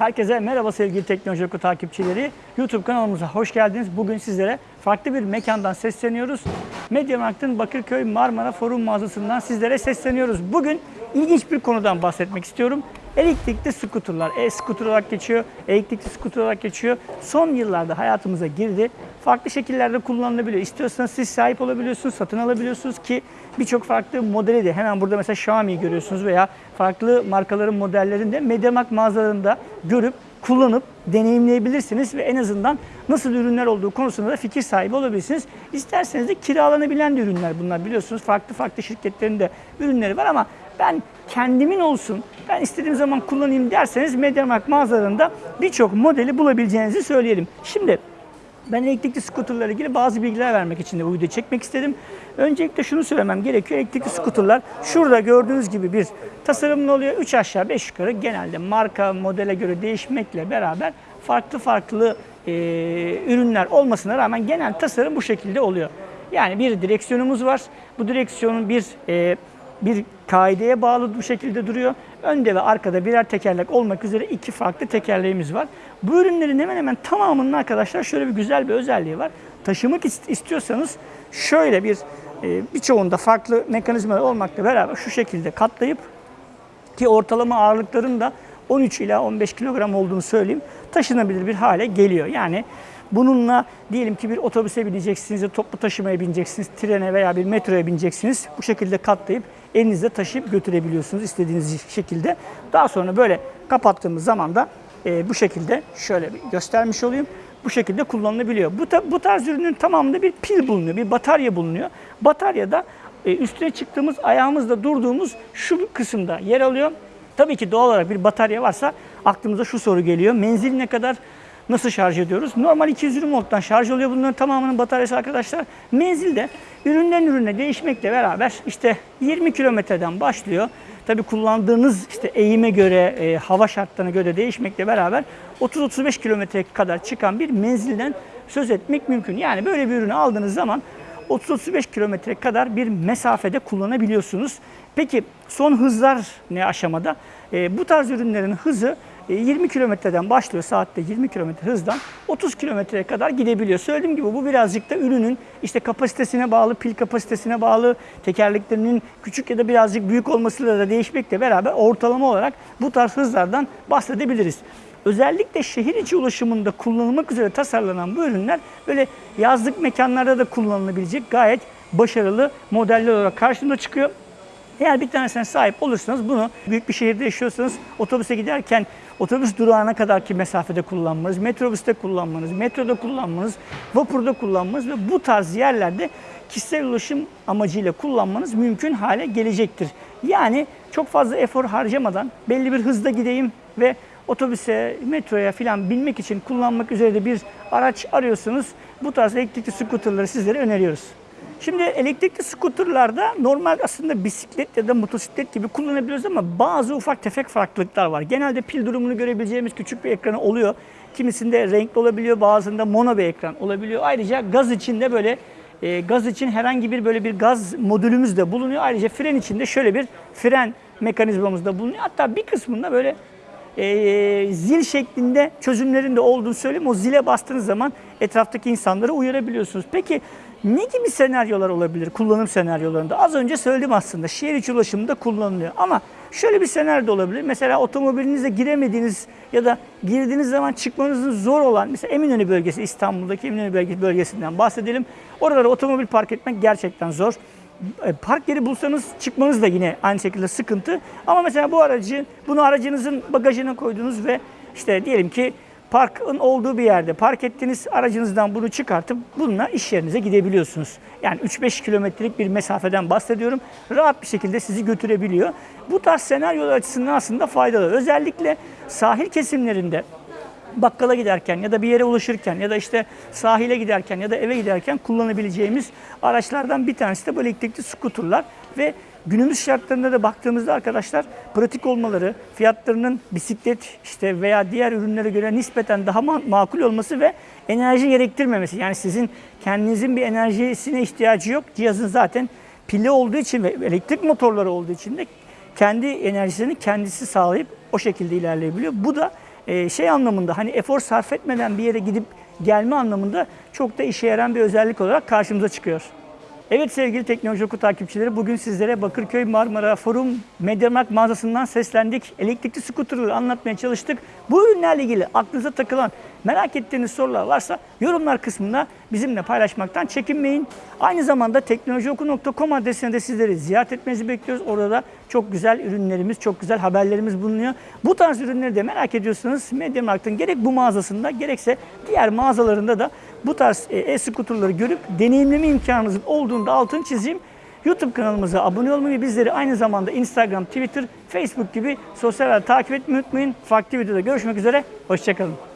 Herkese merhaba sevgili Teknoloji Oku takipçileri. YouTube kanalımıza hoş geldiniz. Bugün sizlere farklı bir mekandan sesleniyoruz. Mediamarkt'ın Bakırköy Marmara Forum mağazasından sizlere sesleniyoruz. Bugün ilginç bir konudan bahsetmek istiyorum. Elektrikli skuterlar, e-scooter olarak geçiyor, elektrikli scooter olarak geçiyor. Son yıllarda hayatımıza girdi. Farklı şekillerde kullanılabiliyor. İstiyorsanız siz sahip olabiliyorsunuz, satın alabiliyorsunuz ki birçok farklı modeli de hemen burada mesela Xiaomi'yi görüyorsunuz veya farklı markaların modellerini de MediaMarkt mağazalarında görüp kullanıp deneyimleyebilirsiniz ve en azından nasıl ürünler olduğu konusunda da fikir sahibi olabilirsiniz. İsterseniz de kiralanabilen de ürünler bunlar biliyorsunuz. Farklı farklı şirketlerin de ürünleri var ama ben kendimin olsun, ben istediğim zaman kullanayım derseniz MediaMarkt mağazalarında birçok modeli bulabileceğinizi söyleyelim. Şimdi ben elektrikli skuterlarla ilgili bazı bilgiler vermek için de bu videoyu çekmek istedim. Öncelikle şunu söylemem gerekiyor. Elektrikli skuterlar şurada gördüğünüz gibi bir tasarımlı oluyor. 3 aşağı 5 yukarı genelde marka modele göre değişmekle beraber farklı farklı e, ürünler olmasına rağmen genel tasarım bu şekilde oluyor. Yani bir direksiyonumuz var. Bu direksiyonun bir e, bir kaideye bağlı bu şekilde duruyor. Önde ve arkada birer tekerlek olmak üzere iki farklı tekerleğimiz var. Bu ürünlerin hemen hemen tamamının arkadaşlar şöyle bir güzel bir özelliği var. Taşımak istiyorsanız şöyle bir e, birçoğunda farklı mekanizmalar olmakla beraber şu şekilde katlayıp ki ortalama ağırlıkların da 13 ila 15 kilogram olduğunu söyleyeyim. Taşınabilir bir hale geliyor. Yani bununla diyelim ki bir otobüse bineceksiniz, toplu taşımaya bineceksiniz, trene veya bir metroya bineceksiniz. Bu şekilde katlayıp elinizde taşıyıp götürebiliyorsunuz istediğiniz şekilde. Daha sonra böyle kapattığımız zaman da e, bu şekilde şöyle bir göstermiş olayım. Bu şekilde kullanılabiliyor. Bu, ta, bu tarz ürünün tamamında bir pil bulunuyor, bir batarya bulunuyor. Bataryada e, üstüne çıktığımız, ayağımızda durduğumuz şu kısımda yer alıyor. Tabii ki doğal olarak bir batarya varsa aklımıza şu soru geliyor. Menzil ne kadar nasıl şarj ediyoruz? Normal 220 volttan şarj oluyor bunların tamamının bataryası arkadaşlar. Menzilde üründen ürüne değişmekle beraber işte 20 kilometreden başlıyor. Tabii kullandığınız işte eğime göre, e, hava şartlarına göre değişmekle beraber 30-35 kilometre kadar çıkan bir menzilden söz etmek mümkün. Yani böyle bir ürünü aldığınız zaman 30-35 kilometre kadar bir mesafede kullanabiliyorsunuz. Peki son hızlar ne aşamada? E, bu tarz ürünlerin hızı 20 kilometreden başlıyor saatte 20 kilometre hızdan 30 kilometreye kadar gidebiliyor. Söylediğim gibi bu birazcık da ürünün işte kapasitesine bağlı, pil kapasitesine bağlı, tekerleklerinin küçük ya da birazcık büyük olmasıyla da değişmekle beraber ortalama olarak bu tarz hızlardan bahsedebiliriz. Özellikle şehir içi ulaşımında kullanılmak üzere tasarlanan bu ürünler böyle yazlık mekanlarda da kullanılabilecek gayet başarılı modeller olarak karşımıza çıkıyor. Eğer bir tanesine sahip olursanız bunu büyük bir şehirde yaşıyorsanız otobüse giderken otobüs durağına kadarki mesafede kullanmanız, metrobüste kullanmanız, metroda kullanmanız, vapurda kullanmanız ve bu tarz yerlerde kişisel ulaşım amacıyla kullanmanız mümkün hale gelecektir. Yani çok fazla efor harcamadan belli bir hızda gideyim ve otobüse, metroya filan binmek için kullanmak üzere de bir araç arıyorsanız bu tarz elektrikli skuterları sizlere öneriyoruz. Şimdi elektrikli skuterlarda normal aslında bisiklet ya da motosiklet gibi kullanabiliyoruz ama bazı ufak tefek farklılıklar var. Genelde pil durumunu görebileceğimiz küçük bir ekranı oluyor. Kimisinde renkli olabiliyor, bazında mono bir ekran olabiliyor. Ayrıca gaz için de böyle e, gaz için herhangi bir böyle bir gaz modülümüz de bulunuyor. Ayrıca fren için de şöyle bir fren mekanizmamız da bulunuyor. Hatta bir kısmında böyle e, zil şeklinde çözümlerin de olduğunu söyleyeyim. O zile bastığınız zaman etraftaki insanları uyarabiliyorsunuz. Peki ne gibi senaryolar olabilir kullanım senaryolarında? Az önce söyledim aslında şehir içi ulaşımında kullanılıyor. Ama şöyle bir senaryo da olabilir. Mesela otomobilinize giremediğiniz ya da girdiğiniz zaman çıkmanızın zor olan mesela Eminönü bölgesi İstanbul'daki Eminönü bölgesinden bahsedelim. Oralara otomobil park etmek gerçekten zor. E, park yeri bulsanız çıkmanız da yine aynı şekilde sıkıntı. Ama mesela bu aracı, bunu aracınızın bagajına koydunuz ve işte diyelim ki parkın olduğu bir yerde park ettiniz, aracınızdan bunu çıkartıp bununla iş yerinize gidebiliyorsunuz. Yani 3-5 kilometrelik bir mesafeden bahsediyorum. Rahat bir şekilde sizi götürebiliyor. Bu tarz senaryolar açısından aslında faydalı. Özellikle sahil kesimlerinde bakkala giderken ya da bir yere ulaşırken ya da işte sahile giderken ya da eve giderken kullanabileceğimiz araçlardan bir tanesi de bu elektrikli skuterlar ve günümüz şartlarında da baktığımızda arkadaşlar pratik olmaları, fiyatlarının bisiklet işte veya diğer ürünlere göre nispeten daha makul olması ve enerji gerektirmemesi. Yani sizin kendinizin bir enerjisine ihtiyacı yok. Cihazın zaten pili olduğu için ve elektrik motorları olduğu için de kendi enerjisini kendisi sağlayıp o şekilde ilerleyebiliyor. Bu da e, şey anlamında hani efor sarf etmeden bir yere gidip gelme anlamında çok da işe yarayan bir özellik olarak karşımıza çıkıyor. Evet sevgili Teknoloji Oku takipçileri bugün sizlere Bakırköy Marmara Forum Mediamarkt mağazasından seslendik. Elektrikli skuterları anlatmaya çalıştık. Bu ürünlerle ilgili aklınıza takılan merak ettiğiniz sorular varsa yorumlar kısmında bizimle paylaşmaktan çekinmeyin. Aynı zamanda teknolojioku.com adresine de sizleri ziyaret etmenizi bekliyoruz. Orada da çok güzel ürünlerimiz, çok güzel haberlerimiz bulunuyor. Bu tarz ürünleri de merak ediyorsanız Mediamarkt'ın gerek bu mağazasında gerekse diğer mağazalarında da bu tarz e, e-scooterları görüp deneyimleme imkanınızın olduğunda altını çizeyim. YouTube kanalımıza abone olmayı bizleri aynı zamanda Instagram, Twitter, Facebook gibi sosyal takip etmeyi unutmayın. Farklı videoda görüşmek üzere. Hoşçakalın.